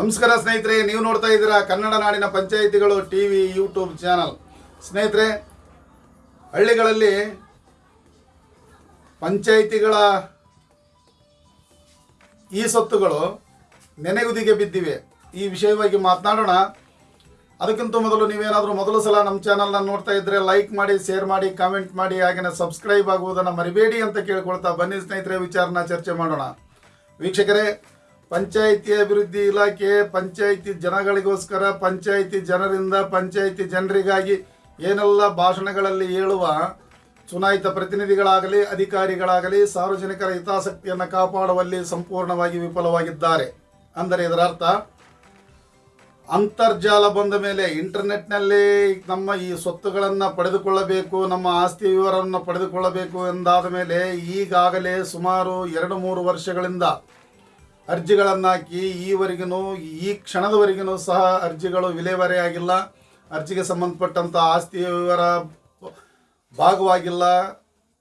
ನಮಸ್ಕಾರ ಸ್ನೇಹಿತರೆ, ನೀವು ನೋಡ್ತಾ ಇದ್ದೀರಾ ಕನ್ನಡ ನಾಡಿನ ಪಂಚಾಯಿತಿಗಳು ಟಿ ವಿ ಯೂಟ್ಯೂಬ್ ಚಾನಲ್. ಸ್ನೇಹಿತರೆ, ಹಳ್ಳಿಗಳಲ್ಲಿ ಪಂಚಾಯಿತಿಗಳ ಈ ಸೊತ್ತುಗಳು ನೆನೆಗುದಿಗೆ ಬಿದ್ದಿವೆ. ಈ ವಿಷಯವಾಗಿ ಮಾತನಾಡೋಣ. ಅದಕ್ಕಿಂತ ಮೊದಲು ನೀವೇನಾದರೂ ಮೊದಲು ಸಲ ನಮ್ಮ ಚಾನಲ್ನ ನೋಡ್ತಾ ಇದ್ದರೆ ಲೈಕ್ ಮಾಡಿ, ಶೇರ್ ಮಾಡಿ, ಕಾಮೆಂಟ್ ಮಾಡಿ ಹಾಗೆಯೇ ಸಬ್ಸ್ಕ್ರೈಬ್ ಆಗುವುದನ್ನು ಮರಿಬೇಡಿ ಅಂತ ಕೇಳ್ಕೊಳ್ತಾ ಬನ್ನಿ ಸ್ನೇಹಿತರೆ, ವಿಚಾರನ ಚರ್ಚೆ ಮಾಡೋಣ. ವೀಕ್ಷಕರೇ ಪಂಚಾಯಿತಿ ಅಭಿವೃದ್ಧಿ ಇಲಾಖೆ, ಪಂಚಾಯಿತಿ ಜನಗಳಿಗೋಸ್ಕರ, ಪಂಚಾಯಿತಿ ಜನರಿಂದ, ಪಂಚಾಯಿತಿ ಜನರಿಗಾಗಿ ಏನೆಲ್ಲ ಭಾಷಣಗಳಲ್ಲಿ ಹೇಳುವ ಚುನಾಯಿತ ಪ್ರತಿನಿಧಿಗಳಾಗಲಿ, ಅಧಿಕಾರಿಗಳಾಗಲಿ ಸಾರ್ವಜನಿಕರ ಹಿತಾಸಕ್ತಿಯನ್ನು ಕಾಪಾಡುವಲ್ಲಿ ಸಂಪೂರ್ಣವಾಗಿ ವಿಫಲವಾಗಿದ್ದಾರೆ. ಅಂದರೆ ಇದರ ಅರ್ಥ ಅಂತರ್ಜಾಲ ಬಂದ ಮೇಲೆ ಇಂಟರ್ನೆಟ್ನಲ್ಲಿ ನಮ್ಮ ಈ ಸ್ವತ್ತುಗಳನ್ನು ಪಡೆದುಕೊಳ್ಳಬೇಕು, ನಮ್ಮ ಆಸ್ತಿ ವಿವರವನ್ನು ಪಡೆದುಕೊಳ್ಳಬೇಕು ಎಂದಾದ ಮೇಲೆ ಈಗಾಗಲೇ ಸುಮಾರು ಎರಡು ಮೂರು ವರ್ಷಗಳಿಂದ ಅರ್ಜಿಗಳನ್ನು ಹಾಕಿ ಈವರೆಗೂ, ಈ ಕ್ಷಣದವರೆಗೂ ಸಹ ಅರ್ಜಿಗಳು ವಿಲೇವಾರಿಯಾಗಿಲ್ಲ ಅರ್ಜಿಗೆ ಸಂಬಂಧಪಟ್ಟಂಥ ಆಸ್ತಿ ವಿವರ ಭಾಗವಾಗಿಲ್ಲ.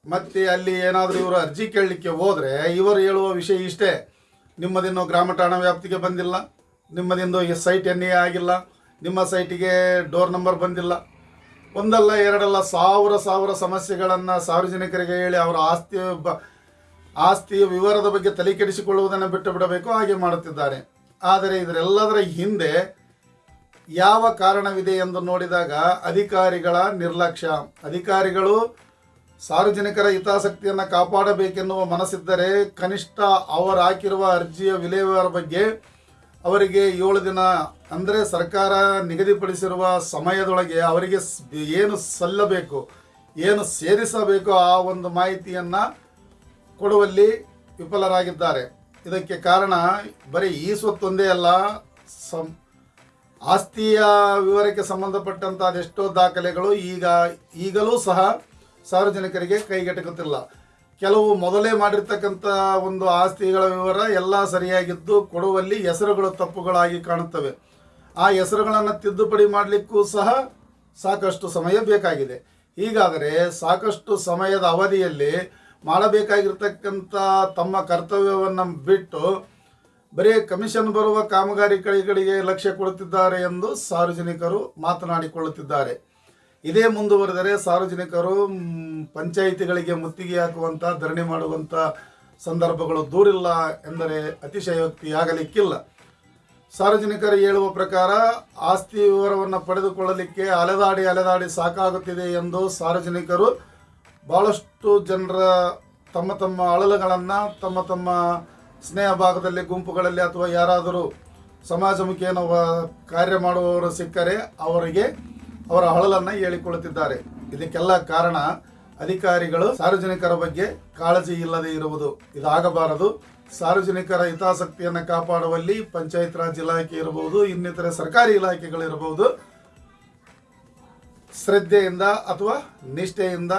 ಮತ್ತು ಅಲ್ಲಿ ಏನಾದರೂ ಇವರು ಅರ್ಜಿ ಕೇಳಲಿಕ್ಕೆ ಹೋದರೆ ಇವರು ಹೇಳುವ ವಿಷಯ ಇಷ್ಟೇ. ನಿಮ್ಮದಿನ್ನು ಗ್ರಾಮ ಠಾಣಾ ವ್ಯಾಪ್ತಿಗೆ ಬಂದಿಲ್ಲ. ನಿಮ್ಮದಿಂದು ಈ ಸೈಟ್ ಎನ್ ಆಗಿಲ್ಲ. ನಿಮ್ಮ ಸೈಟಿಗೆ ಡೋರ್ ನಂಬರ್ ಬಂದಿಲ್ಲ. ಒಂದಲ್ಲ ಎರಡಲ್ಲ ಸಾವಿರ ಸಾವಿರ ಸಮಸ್ಯೆಗಳನ್ನು ಸಾರ್ವಜನಿಕರಿಗೆ ಹೇಳಿ ಅವರ ಆಸ್ತಿ ಬ ಆಸ್ತಿಯ ವಿವರದ ಬಗ್ಗೆ ತಲೆ ಕೆಡಿಸಿಕೊಳ್ಳುವುದನ್ನು ಬಿಟ್ಟು ಬಿಡಬೇಕು, ಹಾಗೆ ಮಾಡುತ್ತಿದ್ದಾರೆ. ಆದರೆ ಇದರೆಲ್ಲದರ ಹಿಂದೆ ಯಾವ ಕಾರಣವಿದೆ ಎಂದು ನೋಡಿದಾಗ ಅಧಿಕಾರಿಗಳ ನಿರ್ಲಕ್ಷ್ಯ. ಅಧಿಕಾರಿಗಳು ಸಾರ್ವಜನಿಕರ ಹಿತಾಸಕ್ತಿಯನ್ನು ಕಾಪಾಡಬೇಕೆನ್ನುವ ಮನಸ್ಸಿದ್ದರೆ ಕನಿಷ್ಠ ಅವರು ಹಾಕಿರುವ ಅರ್ಜಿಯ ವಿಲೇವಾರ ಬಗ್ಗೆ ಅವರಿಗೆ ಏಳು ದಿನ, ಅಂದರೆ ಸರ್ಕಾರ ನಿಗದಿಪಡಿಸಿರುವ ಸಮಯದೊಳಗೆ ಅವರಿಗೆ ಏನು ಸಲ್ಲಬೇಕು, ಏನು ಸೇರಿಸಬೇಕು ಆ ಒಂದು ಮಾಹಿತಿಯನ್ನು ಕೊಡುವಲ್ಲಿ ವಿಫಲರಾಗಿದ್ದಾರೆ. ಇದಕ್ಕೆ ಕಾರಣ ಬರೀ ಈ ಸ್ವತ್ತೊಂದೇ ಅಲ್ಲ, ಸಂ, ಆಸ್ತಿಯ ವಿವರಕ್ಕೆ ಸಂಬಂಧಪಟ್ಟಂಥ ಅದೆಷ್ಟೋ ದಾಖಲೆಗಳು ಈಗ, ಈಗಲೂ ಸಹ ಸಾರ್ವಜನಿಕರಿಗೆ ಕೈಗೆಟಕುತ್ತಿಲ್ಲ. ಕೆಲವು ಮೊದಲೇ ಮಾಡಿರ್ತಕ್ಕಂಥ ಒಂದು ಆಸ್ತಿಗಳ ವಿವರ ಎಲ್ಲ ಸರಿಯಾಗಿದ್ದು ಕೊಡುವಲ್ಲಿ ಹೆಸರುಗಳು ತಪ್ಪುಗಳಾಗಿ ಕಾಣುತ್ತವೆ. ಆ ಹೆಸರುಗಳನ್ನು ತಿದ್ದುಪಡಿ ಮಾಡಲಿಕ್ಕೂ ಸಹ ಸಾಕಷ್ಟು ಸಮಯ ಬೇಕಾಗಿದೆ. ಹೀಗಾದರೆ ಸಾಕಷ್ಟು ಸಮಯದ ಅವಧಿಯಲ್ಲಿ ಮಾಡಬೇಕಾಗಿರ್ತಕ್ಕಂಥ ತಮ್ಮ ಕರ್ತವ್ಯವನ್ನು ಬಿಟ್ಟು ಬರೀ ಕಮಿಷನ್ ಬರುವ ಕಾಮಗಾರಿಗಳಿಗೆ ಲಕ್ಷ್ಯ ಕೊಡುತ್ತಿದ್ದಾರೆ ಎಂದು ಸಾರ್ವಜನಿಕರು ಮಾತನಾಡಿಕೊಳ್ಳುತ್ತಿದ್ದಾರೆ. ಇದೇ ಮುಂದುವರೆದರೆ ಸಾರ್ವಜನಿಕರು ಪಂಚಾಯಿತಿಗಳಿಗೆ ಮುತ್ತಿಗೆ ಹಾಕುವಂಥ ಧರಣಿ ಮಾಡುವಂಥ ಸಂದರ್ಭಗಳು ದೂರಿಲ್ಲ ಎಂದರೆ ಅತಿಶಯೋಕ್ತಿಯಾಗಲಿಕ್ಕಿಲ್ಲ. ಸಾರ್ವಜನಿಕರು ಹೇಳುವ ಪ್ರಕಾರ ಆಸ್ತಿ ವಿವರವನ್ನು ಪಡೆದುಕೊಳ್ಳಲಿಕ್ಕೆ ಅಲೆದಾಡಿ ಅಲೆದಾಡಿ ಸಾಕಾಗುತ್ತಿದೆ ಎಂದು ಸಾರ್ವಜನಿಕರು ಭಾಳಷ್ಟು ಜನರ ತಮ್ಮ ತಮ್ಮ ಅಳಲುಗಳನ್ನು, ತಮ್ಮ ತಮ್ಮ ಸ್ನೇಹ ಭಾಗದಲ್ಲಿ, ಗುಂಪುಗಳಲ್ಲಿ ಅಥವಾ ಯಾರಾದರೂ ಸಮಾಜಮುಖಿಯನ್ನು ವ- ಕಾರ್ಯ ಮಾಡುವವರು ಸಿಕ್ಕರೆ ಅವರಿಗೆ ಅವರ ಅಳಲನ್ನು ಹೇಳಿಕೊಳ್ಳುತ್ತಿದ್ದಾರೆ. ಇದಕ್ಕೆಲ್ಲ ಕಾರಣ ಅಧಿಕಾರಿಗಳು ಸಾರ್ವಜನಿಕರ ಬಗ್ಗೆ ಕಾಳಜಿ ಇಲ್ಲದೆ ಇರುವುದು. ಇದಾಗಬಾರದು. ಸಾರ್ವಜನಿಕರ ಹಿತಾಸಕ್ತಿಯನ್ನು ಕಾಪಾಡುವಲ್ಲಿ ಪಂಚಾಯತ್ ರಾಜ್ ಇಲಾಖೆ ಇರಬಹುದು ಇನ್ನಿತರ ಸರ್ಕಾರಿ ಇಲಾಖೆಗಳಿರಬಹುದು ಶ್ರದ್ಧೆಯಿಂದ ಅಥವಾ ನಿಷ್ಠೆಯಿಂದ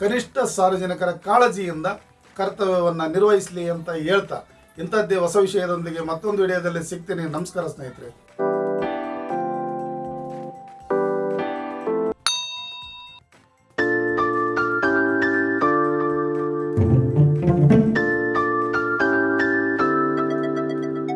ಕನಿಷ್ಠ ಸಾರ್ವಜನಿಕರ ಕಾಳಜಿಯಿಂದ ಕರ್ತವ್ಯವನ್ನು ನಿರ್ವಹಿಸಲಿ ಅಂತ ಹೇಳ್ತಾ ಇಂಥದ್ದೇ ಹೊಸ ವಿಷಯದೊಂದಿಗೆ ಮತ್ತೊಂದು ವಿಡಿಯೋದಲ್ಲಿ ಸಿಗ್ತೀನಿ. ನಮಸ್ಕಾರ ಸ್ನೇಹಿತರೆ.